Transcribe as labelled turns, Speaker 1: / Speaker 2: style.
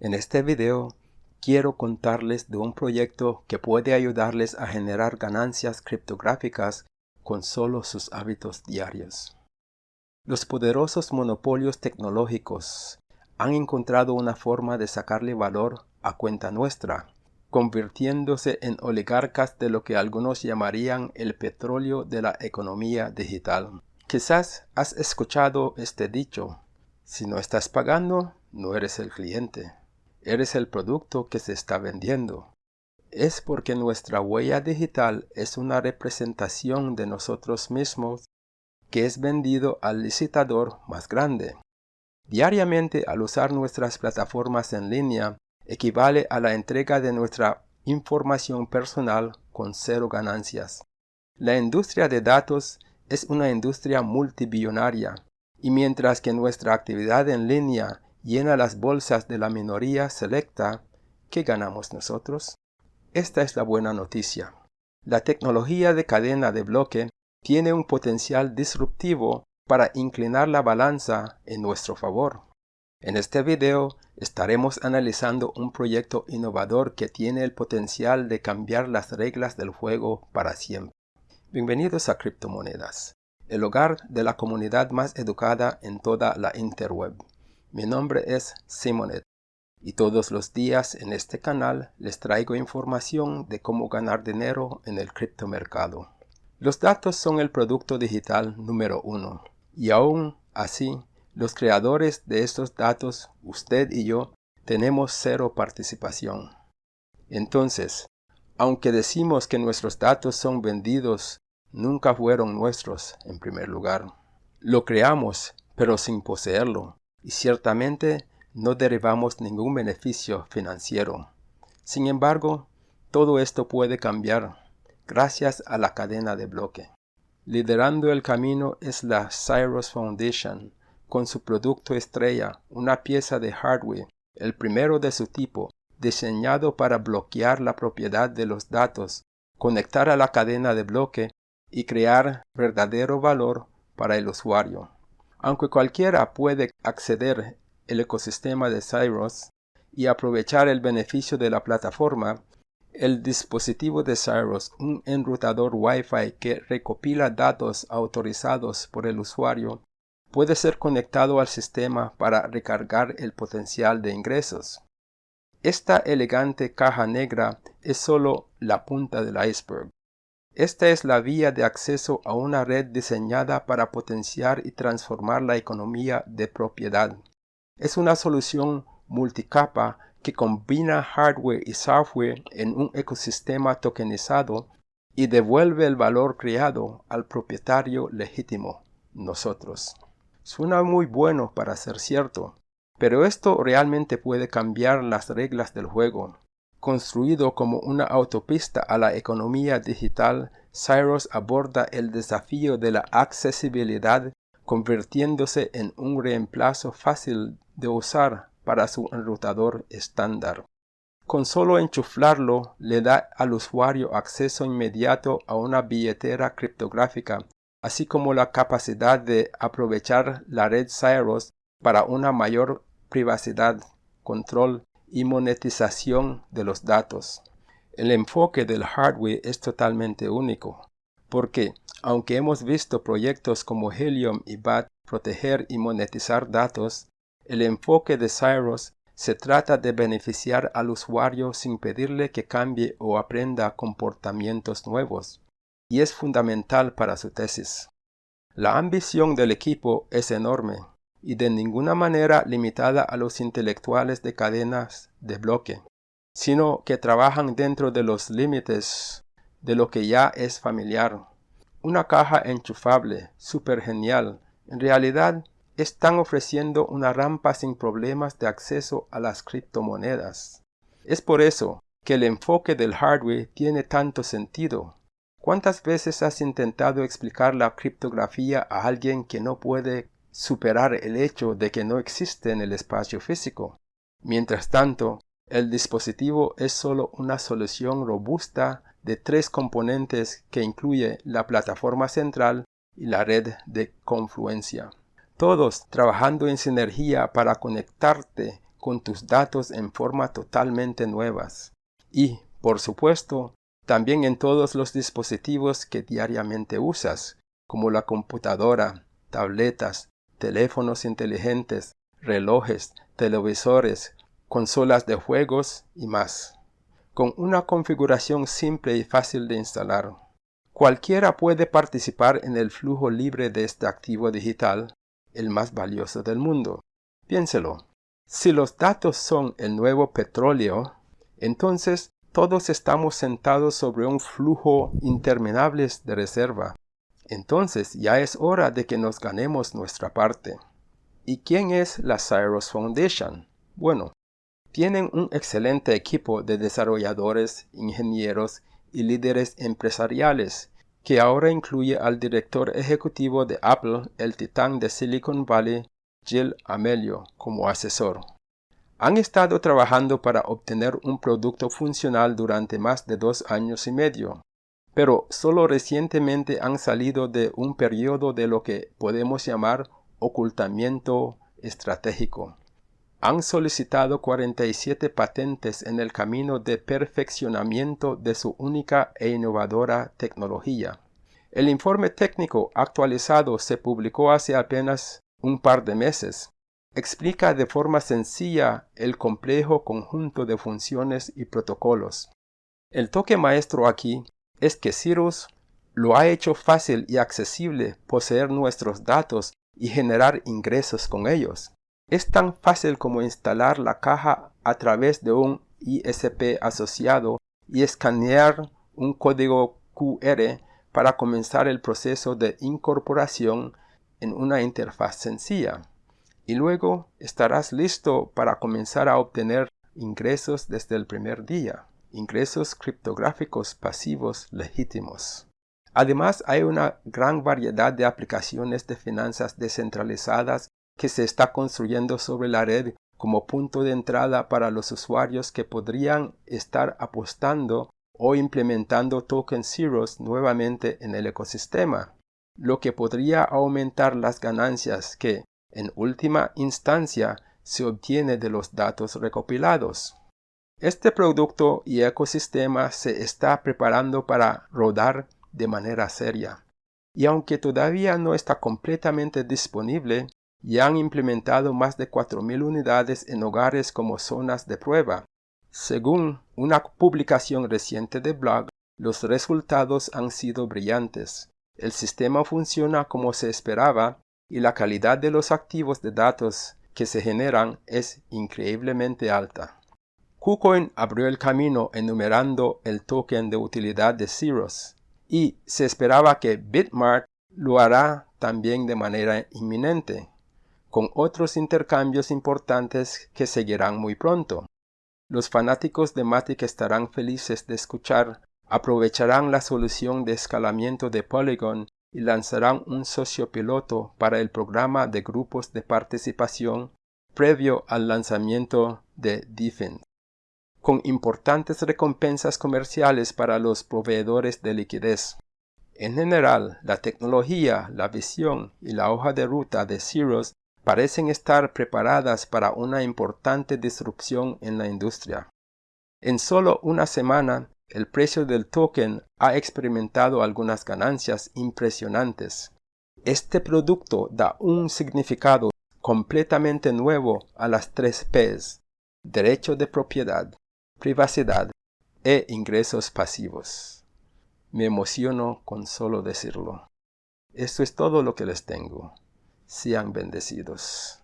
Speaker 1: En este video quiero contarles de un proyecto que puede ayudarles a generar ganancias criptográficas con solo sus hábitos diarios. Los poderosos monopolios tecnológicos han encontrado una forma de sacarle valor a cuenta nuestra, convirtiéndose en oligarcas de lo que algunos llamarían el petróleo de la economía digital. Quizás has escuchado este dicho, si no estás pagando, no eres el cliente eres el producto que se está vendiendo. Es porque nuestra huella digital es una representación de nosotros mismos que es vendido al licitador más grande. Diariamente al usar nuestras plataformas en línea equivale a la entrega de nuestra información personal con cero ganancias. La industria de datos es una industria multibillonaria y mientras que nuestra actividad en línea llena las bolsas de la minoría selecta, ¿qué ganamos nosotros? Esta es la buena noticia. La tecnología de cadena de bloque tiene un potencial disruptivo para inclinar la balanza en nuestro favor. En este video estaremos analizando un proyecto innovador que tiene el potencial de cambiar las reglas del juego para siempre. Bienvenidos a Criptomonedas, el hogar de la comunidad más educada en toda la interweb. Mi nombre es Simonet y todos los días en este canal les traigo información de cómo ganar dinero en el criptomercado. Los datos son el producto digital número uno y aún así los creadores de estos datos, usted y yo, tenemos cero participación. Entonces, aunque decimos que nuestros datos son vendidos, nunca fueron nuestros en primer lugar. Lo creamos, pero sin poseerlo y ciertamente no derivamos ningún beneficio financiero. Sin embargo, todo esto puede cambiar gracias a la cadena de bloque. Liderando el camino es la Cyrus Foundation, con su producto estrella, una pieza de hardware, el primero de su tipo, diseñado para bloquear la propiedad de los datos, conectar a la cadena de bloque y crear verdadero valor para el usuario. Aunque cualquiera puede acceder al ecosistema de Cyrus y aprovechar el beneficio de la plataforma, el dispositivo de Cyrus, un enrutador Wi-Fi que recopila datos autorizados por el usuario, puede ser conectado al sistema para recargar el potencial de ingresos. Esta elegante caja negra es solo la punta del iceberg. Esta es la vía de acceso a una red diseñada para potenciar y transformar la economía de propiedad. Es una solución multicapa que combina hardware y software en un ecosistema tokenizado y devuelve el valor creado al propietario legítimo, nosotros. Suena muy bueno para ser cierto, pero esto realmente puede cambiar las reglas del juego. Construido como una autopista a la economía digital, Cyrus aborda el desafío de la accesibilidad convirtiéndose en un reemplazo fácil de usar para su enrutador estándar. Con solo enchuflarlo le da al usuario acceso inmediato a una billetera criptográfica, así como la capacidad de aprovechar la red Cyrus para una mayor privacidad, control y monetización de los datos. El enfoque del hardware es totalmente único, porque aunque hemos visto proyectos como Helium y BAT proteger y monetizar datos, el enfoque de Cyrus se trata de beneficiar al usuario sin pedirle que cambie o aprenda comportamientos nuevos, y es fundamental para su tesis. La ambición del equipo es enorme, y de ninguna manera limitada a los intelectuales de cadenas de bloque, sino que trabajan dentro de los límites de lo que ya es familiar. Una caja enchufable, súper genial, en realidad están ofreciendo una rampa sin problemas de acceso a las criptomonedas. Es por eso que el enfoque del hardware tiene tanto sentido. ¿Cuántas veces has intentado explicar la criptografía a alguien que no puede superar el hecho de que no existe en el espacio físico. Mientras tanto, el dispositivo es solo una solución robusta de tres componentes que incluye la plataforma central y la red de confluencia. Todos trabajando en sinergia para conectarte con tus datos en forma totalmente nuevas. Y, por supuesto, también en todos los dispositivos que diariamente usas, como la computadora, tabletas, teléfonos inteligentes, relojes, televisores, consolas de juegos y más. Con una configuración simple y fácil de instalar. Cualquiera puede participar en el flujo libre de este activo digital, el más valioso del mundo. Piénselo. Si los datos son el nuevo petróleo, entonces todos estamos sentados sobre un flujo interminable de reserva. Entonces ya es hora de que nos ganemos nuestra parte. ¿Y quién es la Cyrus Foundation? Bueno, tienen un excelente equipo de desarrolladores, ingenieros y líderes empresariales, que ahora incluye al director ejecutivo de Apple, el titán de Silicon Valley, Jill Amelio, como asesor. Han estado trabajando para obtener un producto funcional durante más de dos años y medio, pero solo recientemente han salido de un periodo de lo que podemos llamar ocultamiento estratégico han solicitado 47 patentes en el camino de perfeccionamiento de su única e innovadora tecnología. El informe técnico actualizado se publicó hace apenas un par de meses. Explica de forma sencilla el complejo conjunto de funciones y protocolos. El toque maestro aquí es que Cirrus lo ha hecho fácil y accesible poseer nuestros datos y generar ingresos con ellos. Es tan fácil como instalar la caja a través de un ISP asociado y escanear un código QR para comenzar el proceso de incorporación en una interfaz sencilla. Y luego estarás listo para comenzar a obtener ingresos desde el primer día, ingresos criptográficos pasivos legítimos. Además, hay una gran variedad de aplicaciones de finanzas descentralizadas que se está construyendo sobre la red como punto de entrada para los usuarios que podrían estar apostando o implementando token zeros nuevamente en el ecosistema, lo que podría aumentar las ganancias que, en última instancia, se obtiene de los datos recopilados. Este producto y ecosistema se está preparando para rodar de manera seria. Y aunque todavía no está completamente disponible, y han implementado más de 4.000 unidades en hogares como zonas de prueba. Según una publicación reciente de blog, los resultados han sido brillantes. El sistema funciona como se esperaba y la calidad de los activos de datos que se generan es increíblemente alta. KuCoin abrió el camino enumerando el token de utilidad de Cirrus y se esperaba que Bitmart lo hará también de manera inminente con otros intercambios importantes que seguirán muy pronto. Los fanáticos de Matic estarán felices de escuchar, aprovecharán la solución de escalamiento de Polygon y lanzarán un socio piloto para el programa de grupos de participación previo al lanzamiento de Defense, con importantes recompensas comerciales para los proveedores de liquidez. En general, la tecnología, la visión y la hoja de ruta de Cirrus parecen estar preparadas para una importante disrupción en la industria. En solo una semana, el precio del token ha experimentado algunas ganancias impresionantes. Este producto da un significado completamente nuevo a las tres Ps, derecho de propiedad, privacidad e ingresos pasivos. Me emociono con solo decirlo. Esto es todo lo que les tengo sean bendecidos.